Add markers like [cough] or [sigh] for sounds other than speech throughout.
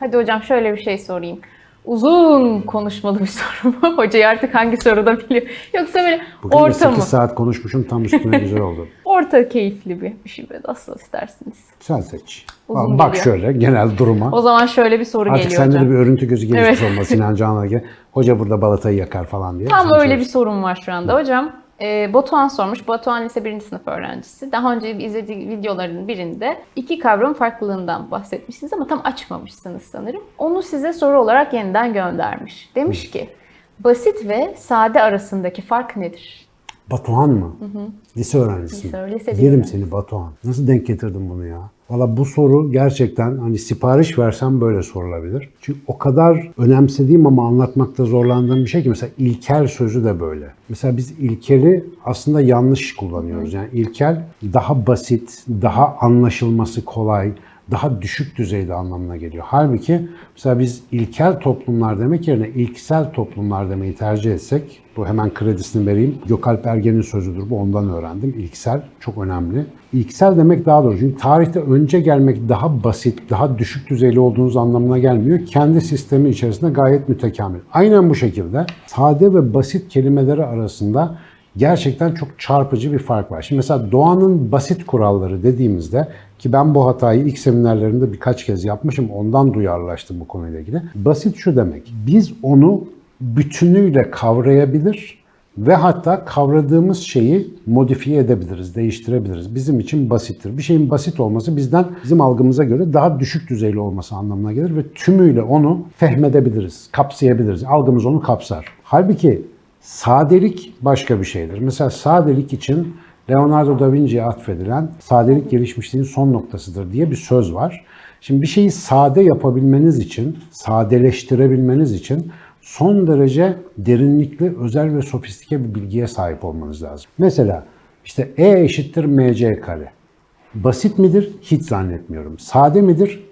Hadi hocam şöyle bir şey sorayım. Uzun konuşmalı bir [laughs] soru mu? Hocayı artık hangi soruda biliyor? Yoksa böyle Bugün orta 8 mı? saat konuşmuşum tam üstüne güzel oldu. [laughs] Orta keyifli bir, bir şey böyle nasıl istersiniz. Sen seç. Uzun Bak geliyor. şöyle genel duruma. O zaman şöyle bir soru Artık geliyor sende hocam. de bir örüntü gözü gelişmiş Evet. olması Sinan Canan'a gibi. Hoca burada balatayı yakar falan diye. Tam Sen öyle söyle. bir sorum var şu anda. Hocam e, Batuhan sormuş. Batuhan lise 1. sınıf öğrencisi. Daha önce izlediği videoların birinde iki kavram farklılığından bahsetmişsiniz ama tam açmamışsınız sanırım. Onu size soru olarak yeniden göndermiş. Demiş ki basit ve sade arasındaki fark nedir? Batuhan mı? Lise öğrencisi. Lise- lise Yerim seni Batuhan. Nasıl denk getirdin bunu ya? Valla bu soru gerçekten hani sipariş versem böyle sorulabilir. Çünkü o kadar önemsediğim ama anlatmakta zorlandığım bir şey ki mesela ilkel sözü de böyle. Mesela biz ilkeli aslında yanlış kullanıyoruz. Yani ilkel daha basit, daha anlaşılması kolay, daha düşük düzeyde anlamına geliyor. Halbuki mesela biz ilkel toplumlar demek yerine ilksel toplumlar demeyi tercih etsek, bu hemen kredisini vereyim. Gökalp Ergen'in sözüdür bu ondan öğrendim. İlksel çok önemli. İlksel demek daha doğru. Çünkü tarihte önce gelmek daha basit, daha düşük düzeyli olduğunuz anlamına gelmiyor. Kendi sistemi içerisinde gayet mütekamil. Aynen bu şekilde sade ve basit kelimeleri arasında gerçekten çok çarpıcı bir fark var. Şimdi mesela doğanın basit kuralları dediğimizde ki ben bu hatayı ilk seminerlerimde birkaç kez yapmışım. Ondan duyarlaştım bu konuyla ilgili. Basit şu demek. Biz onu bütünüyle kavrayabilir ve hatta kavradığımız şeyi modifiye edebiliriz, değiştirebiliriz. Bizim için basittir. Bir şeyin basit olması bizden bizim algımıza göre daha düşük düzeyli olması anlamına gelir ve tümüyle onu fehmedebiliriz, kapsayabiliriz. Algımız onu kapsar. Halbuki sadelik başka bir şeydir. Mesela sadelik için Leonardo da Vinci'ye atfedilen sadelik gelişmişliğin son noktasıdır diye bir söz var. Şimdi bir şeyi sade yapabilmeniz için, sadeleştirebilmeniz için son derece derinlikli, özel ve sofistike bir bilgiye sahip olmanız lazım. Mesela işte E eşittir mc kare. Basit midir? Hiç zannetmiyorum. Sade midir?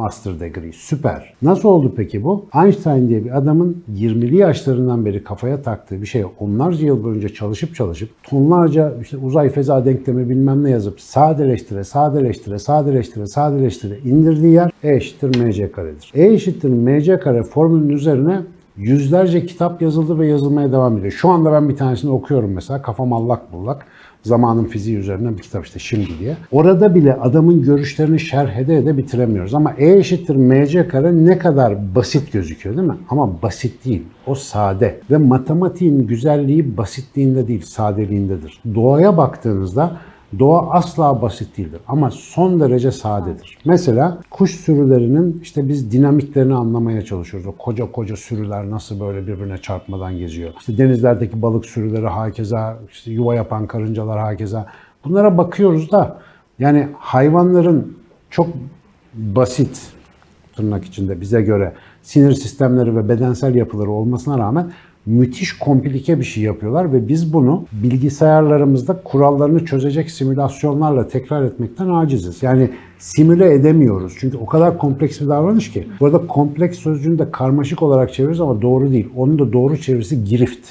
Master degree. Süper. Nasıl oldu peki bu? Einstein diye bir adamın 20'li yaşlarından beri kafaya taktığı bir şeye onlarca yıl boyunca çalışıp çalışıp tonlarca işte uzay feza denklemi bilmem ne yazıp sadeleştire, sadeleştire, sadeleştire, sadeleştire indirdiği yer E eşittir mc karedir. E eşittir mc kare formülünün üzerine yüzlerce kitap yazıldı ve yazılmaya devam ediyor. Şu anda ben bir tanesini okuyorum mesela. Kafam allak bullak. Zamanın fiziği üzerinden bir kitap işte şimdi diye. Orada bile adamın görüşlerini şerh ede ede bitiremiyoruz. Ama E eşittir mc kare ne kadar basit gözüküyor değil mi? Ama basit değil. O sade. Ve matematiğin güzelliği basitliğinde değil, sadeliğindedir. Doğaya baktığınızda Doğa asla basit değildir ama son derece sadedir. Mesela kuş sürülerinin işte biz dinamiklerini anlamaya çalışıyoruz. O koca koca sürüler nasıl böyle birbirine çarpmadan geziyor. İşte denizlerdeki balık sürüleri hakeza, işte yuva yapan karıncalar hakeza. Bunlara bakıyoruz da yani hayvanların çok basit tırnak içinde bize göre sinir sistemleri ve bedensel yapıları olmasına rağmen müthiş komplike bir şey yapıyorlar ve biz bunu bilgisayarlarımızda kurallarını çözecek simülasyonlarla tekrar etmekten aciziz. Yani simüle edemiyoruz. Çünkü o kadar kompleks bir davranış ki. Bu arada kompleks sözcüğünü de karmaşık olarak çeviriyoruz ama doğru değil. Onun da doğru çevirisi girift.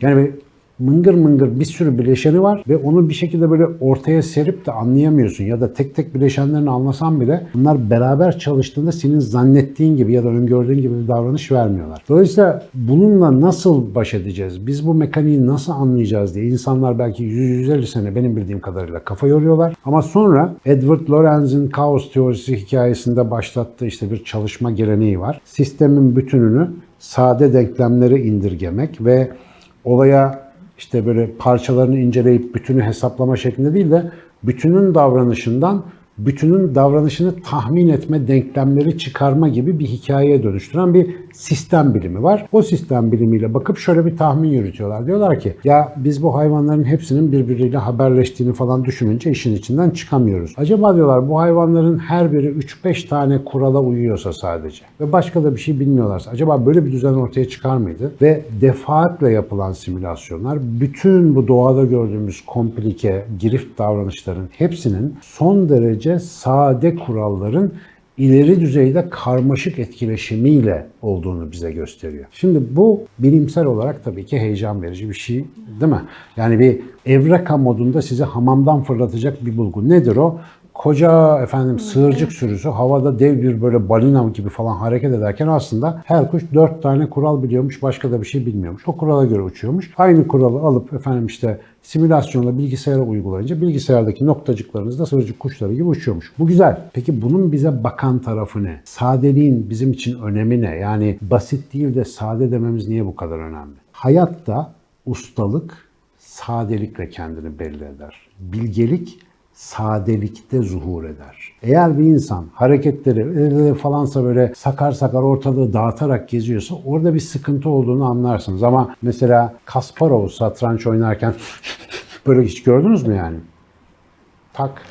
Yani bir mıngır mıngır bir sürü bileşeni var ve onu bir şekilde böyle ortaya serip de anlayamıyorsun. Ya da tek tek bileşenlerini anlasan bile bunlar beraber çalıştığında senin zannettiğin gibi ya da öngördüğün gibi bir davranış vermiyorlar. Dolayısıyla bununla nasıl baş edeceğiz? Biz bu mekaniği nasıl anlayacağız diye insanlar belki 100-150 sene benim bildiğim kadarıyla kafa yoruyorlar. Ama sonra Edward Lorenz'in kaos teorisi hikayesinde başlattığı işte bir çalışma geleneği var. Sistemin bütününü sade denklemlere indirgemek ve olaya işte böyle parçalarını inceleyip bütünü hesaplama şeklinde değil de bütünün davranışından bütünün davranışını tahmin etme denklemleri çıkarma gibi bir hikayeye dönüştüren bir sistem bilimi var. O sistem bilimiyle bakıp şöyle bir tahmin yürütüyorlar. Diyorlar ki ya biz bu hayvanların hepsinin birbiriyle haberleştiğini falan düşününce işin içinden çıkamıyoruz. Acaba diyorlar bu hayvanların her biri 3-5 tane kurala uyuyorsa sadece ve başka da bir şey bilmiyorlarsa acaba böyle bir düzen ortaya çıkar mıydı? Ve defaatle yapılan simülasyonlar bütün bu doğada gördüğümüz komplike, girift davranışların hepsinin son derece sade kuralların ileri düzeyde karmaşık etkileşimiyle olduğunu bize gösteriyor. Şimdi bu bilimsel olarak tabii ki heyecan verici bir şey değil mi? Yani bir evreka modunda sizi hamamdan fırlatacak bir bulgu. Nedir o? Koca efendim sığırcık sürüsü havada dev bir böyle balina gibi falan hareket ederken aslında her kuş dört tane kural biliyormuş, başka da bir şey bilmiyormuş. O kurala göre uçuyormuş. Aynı kuralı alıp efendim işte simülasyonla bilgisayara uygulayınca bilgisayardaki noktacıklarınız da sığırcık kuşları gibi uçuyormuş. Bu güzel. Peki bunun bize bakan tarafı ne? Sadeliğin bizim için önemi ne? Yani basit değil de sade dememiz niye bu kadar önemli? Hayatta ustalık sadelikle kendini belli eder. Bilgelik sadelikte zuhur eder. Eğer bir insan hareketleri falansa böyle sakar sakar ortalığı dağıtarak geziyorsa orada bir sıkıntı olduğunu anlarsınız. Ama mesela Kasparov satranç oynarken [laughs] böyle hiç gördünüz mü yani? Tak,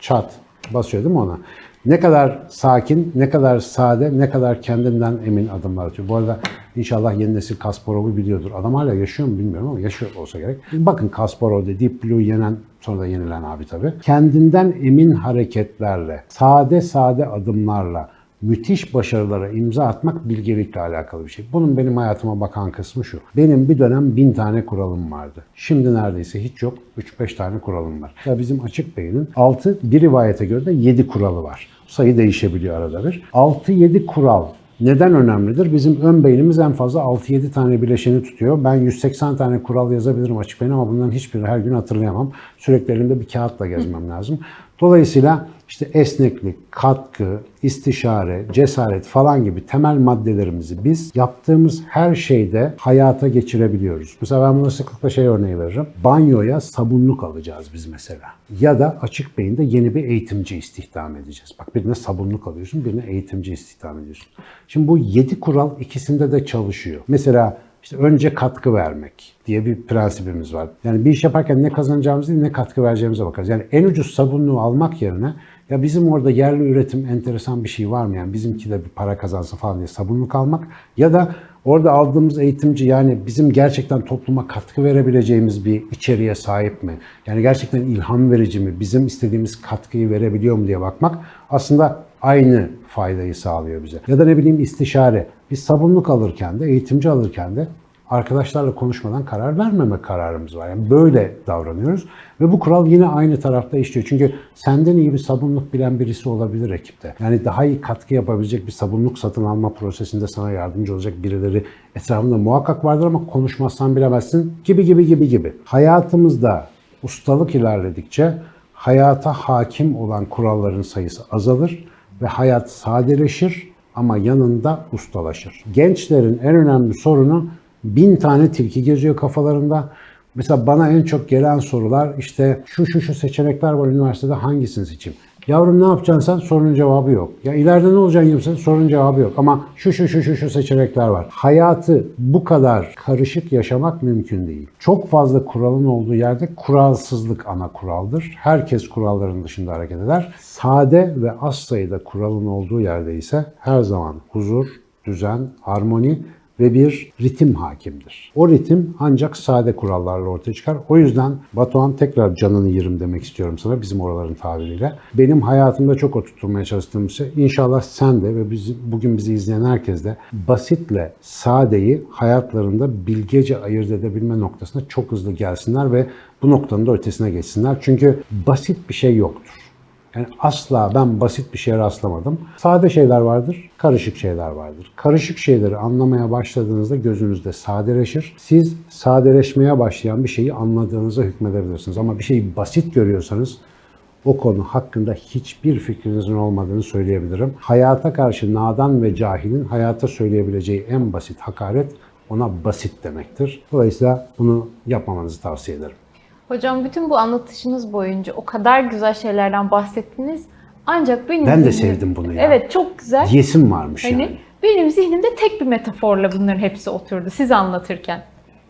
çat basıyor değil mi ona? Ne kadar sakin, ne kadar sade, ne kadar kendinden emin adımlar atıyor. Bu arada inşallah yeni nesil Kasparov'u biliyordur. Adam hala yaşıyor mu bilmiyorum ama yaşıyor olsa gerek. Bakın Kasparov'da Deep Blue yenen, sonra da yenilen abi tabii. Kendinden emin hareketlerle, sade sade adımlarla, müthiş başarılara imza atmak bilgelikle alakalı bir şey. Bunun benim hayatıma bakan kısmı şu. Benim bir dönem bin tane kuralım vardı. Şimdi neredeyse hiç yok. 3-5 tane kuralım var. Ya bizim açık beynin 6, bir rivayete göre de 7 kuralı var. Sayı değişebiliyor arada bir. 6-7 kural neden önemlidir? Bizim ön beynimiz en fazla 6-7 tane bileşeni tutuyor. Ben 180 tane kural yazabilirim açık beyin ama bunların hiçbirini her gün hatırlayamam. Sürekli elimde bir kağıtla gezmem lazım. Dolayısıyla işte esneklik, katkı, istişare, cesaret falan gibi temel maddelerimizi biz yaptığımız her şeyde hayata geçirebiliyoruz. Mesela ben buna sıklıkla şey örneği veririm. Banyoya sabunluk alacağız biz mesela. Ya da açık beyinde yeni bir eğitimci istihdam edeceğiz. Bak birine sabunluk alıyorsun, birine eğitimci istihdam ediyorsun. Şimdi bu 7 kural ikisinde de çalışıyor. Mesela işte önce katkı vermek diye bir prensibimiz var. Yani bir iş yaparken ne kazanacağımız değil ne katkı vereceğimize bakarız. Yani en ucuz sabunluğu almak yerine ya bizim orada yerli üretim enteresan bir şey var mı? Yani bizimki de bir para kazansın falan diye sabunluk almak. Ya da orada aldığımız eğitimci yani bizim gerçekten topluma katkı verebileceğimiz bir içeriğe sahip mi? Yani gerçekten ilham verici mi? Bizim istediğimiz katkıyı verebiliyor mu diye bakmak aslında aynı faydayı sağlıyor bize. Ya da ne bileyim istişare. Biz sabunluk alırken de, eğitimci alırken de arkadaşlarla konuşmadan karar vermeme kararımız var. Yani böyle davranıyoruz. Ve bu kural yine aynı tarafta işliyor. Çünkü senden iyi bir sabunluk bilen birisi olabilir ekipte. Yani daha iyi katkı yapabilecek bir sabunluk satın alma prosesinde sana yardımcı olacak birileri etrafında muhakkak vardır ama konuşmazsan bilemezsin gibi gibi gibi gibi. Hayatımızda ustalık ilerledikçe hayata hakim olan kuralların sayısı azalır ve hayat sadeleşir ama yanında ustalaşır. Gençlerin en önemli sorunu bin tane tilki geziyor kafalarında. Mesela bana en çok gelen sorular işte şu şu şu seçenekler var üniversitede hangisini seçeyim? Yavrum ne yapacaksın sen? Sorunun cevabı yok. Ya ileride ne olacaksın 20 sene? Sorunun cevabı yok. Ama şu şu şu şu şu seçenekler var. Hayatı bu kadar karışık yaşamak mümkün değil. Çok fazla kuralın olduğu yerde kuralsızlık ana kuraldır. Herkes kuralların dışında hareket eder. Sade ve az sayıda kuralın olduğu yerde ise her zaman huzur, düzen, harmoni ve bir ritim hakimdir. O ritim ancak sade kurallarla ortaya çıkar. O yüzden Batuhan tekrar canını yerim demek istiyorum sana bizim oraların tabiriyle. Benim hayatımda çok oturtmaya çalıştığım şey inşallah sen de ve bizi, bugün bizi izleyen herkes de basitle sadeyi hayatlarında bilgece ayırt edebilme noktasına çok hızlı gelsinler ve bu noktanın da ötesine geçsinler. Çünkü basit bir şey yoktur. Yani asla ben basit bir şeye rastlamadım. Sade şeyler vardır, karışık şeyler vardır. Karışık şeyleri anlamaya başladığınızda gözünüzde sadeleşir. Siz sadeleşmeye başlayan bir şeyi anladığınıza hükmedebilirsiniz. Ama bir şeyi basit görüyorsanız o konu hakkında hiçbir fikrinizin olmadığını söyleyebilirim. Hayata karşı nadan ve cahilin hayata söyleyebileceği en basit hakaret ona basit demektir. Dolayısıyla bunu yapmamanızı tavsiye ederim. Hocam bütün bu anlatışınız boyunca o kadar güzel şeylerden bahsettiniz. Ancak benim Ben de zihnim- sevdim bunu ya. Evet çok güzel. Yesim varmış Hani yani. benim zihnimde tek bir metaforla bunların hepsi oturdu siz anlatırken.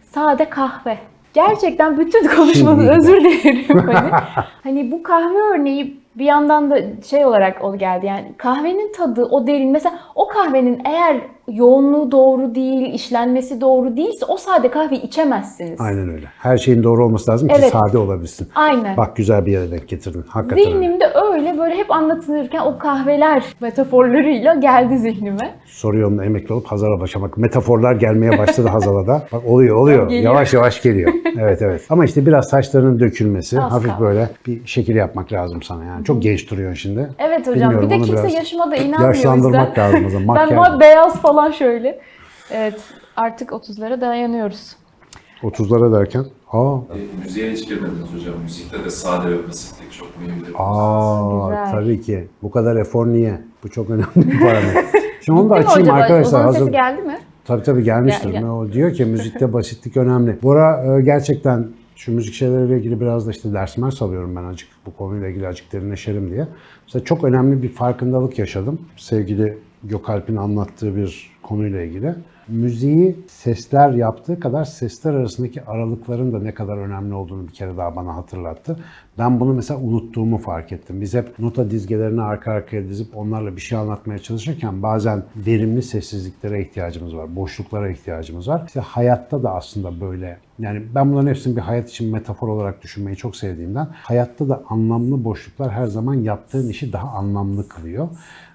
Sade kahve. Gerçekten bütün konuşmanın özür dilerim. Hani, [laughs] hani bu kahve örneği bir yandan da şey olarak o geldi yani kahvenin tadı o derin mesela o kahvenin eğer yoğunluğu doğru değil, işlenmesi doğru değilse o sade kahve içemezsiniz. Aynen öyle. Her şeyin doğru olması lazım ki Evet. sade olabilsin. Aynen. Bak güzel bir yere denk getirdin. Hakikaten öyle. Zihnimde öyle böyle hep anlatılırken o kahveler metaforlarıyla geldi zihnime. Soru yolunda emekli olup Hazal'a başlamak. Metaforlar gelmeye başladı Hazal'a da. Bak oluyor oluyor. Yavaş yavaş geliyor. Evet evet. Ama işte biraz saçlarının dökülmesi, Az hafif kaldı. böyle bir şekil yapmak lazım sana yani. Çok genç duruyorsun şimdi. Evet hocam Bilmiyorum, bir de kimse yaşıma da inanmıyor Yaşlandırmak lazım o zaman. Ben beyaz falan şöyle. Evet artık 30'lara dayanıyoruz. 30'lara derken. Aa, E, müziğe hiç girmediniz hocam. Müzikte de sade ve basitlik çok mühim bir aa Güzel. tabii ki. Bu kadar efor niye? Bu çok önemli bir parametre. [laughs] Şimdi onu da mi açayım hocam? arkadaşlar. Ozan'ın sesi Hazır, geldi mi? Tabii tabii gelmiştir. Gel, gel. O diyor ki müzikte basitlik önemli. Bora e, gerçekten şu müzik şeyleriyle ilgili biraz da işte ders mers alıyorum ben acık bu konuyla ilgili acık derinleşelim diye. Mesela çok önemli bir farkındalık yaşadım. Sevgili Gökalp'in anlattığı bir konuyla ilgili. Müziği sesler yaptığı kadar sesler arasındaki aralıkların da ne kadar önemli olduğunu bir kere daha bana hatırlattı. Ben bunu mesela unuttuğumu fark ettim. Biz hep nota dizgelerini arka arkaya dizip onlarla bir şey anlatmaya çalışırken bazen verimli sessizliklere ihtiyacımız var, boşluklara ihtiyacımız var. İşte hayatta da aslında böyle. Yani ben bunların hepsini bir hayat için metafor olarak düşünmeyi çok sevdiğimden hayatta da anlamlı boşluklar her zaman yaptığın işi daha anlamlı kılıyor.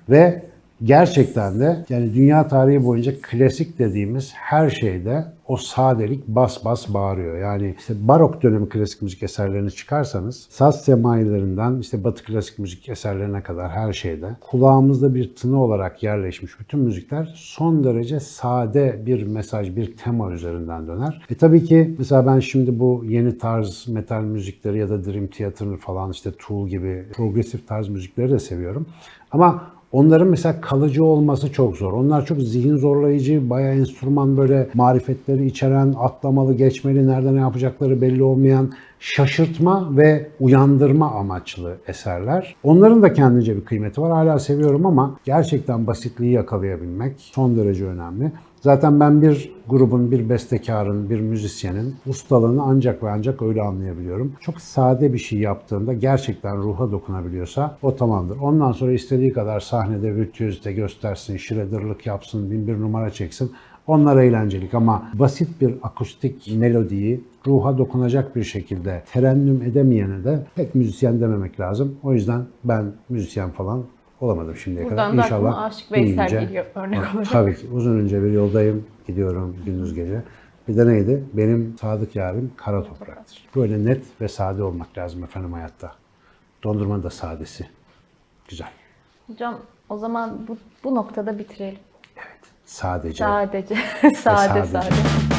Ve gerçekten de yani dünya tarihi boyunca klasik dediğimiz her şeyde o sadelik bas bas bağırıyor. Yani işte barok dönemi klasik müzik eserlerini çıkarsanız saz semailerinden işte batı klasik müzik eserlerine kadar her şeyde kulağımızda bir tını olarak yerleşmiş bütün müzikler son derece sade bir mesaj, bir tema üzerinden döner. E tabii ki mesela ben şimdi bu yeni tarz metal müzikleri ya da Dream Theater'ı falan işte Tool gibi progresif tarz müzikleri de seviyorum. Ama Onların mesela kalıcı olması çok zor. Onlar çok zihin zorlayıcı, bayağı enstrüman böyle marifetleri içeren, atlamalı, geçmeli, nerede ne yapacakları belli olmayan, şaşırtma ve uyandırma amaçlı eserler. Onların da kendince bir kıymeti var. Hala seviyorum ama gerçekten basitliği yakalayabilmek son derece önemli. Zaten ben bir grubun, bir bestekarın, bir müzisyenin ustalığını ancak ve ancak öyle anlayabiliyorum. Çok sade bir şey yaptığında gerçekten ruha dokunabiliyorsa o tamamdır. Ondan sonra istediği kadar sahnede virtüözite göstersin, şiredirlik yapsın, bin bir numara çeksin. Onlar eğlencelik ama basit bir akustik melodiyi ruha dokunacak bir şekilde terennüm edemeyene de pek müzisyen dememek lazım. O yüzden ben müzisyen falan olamadım şimdiye Buradan kadar. da İnşallah Aşık Veysel geliyor örnek olarak. Tabii ki. Uzun önce bir yoldayım. Gidiyorum gündüz gece. Bir de neydi? Benim sadık yarim kara topraktır. Böyle net ve sade olmak lazım efendim hayatta. Dondurma da sadesi. Güzel. Hocam o zaman bu, bu noktada bitirelim. Sadece. Sadece. [laughs] sade sadece. sade.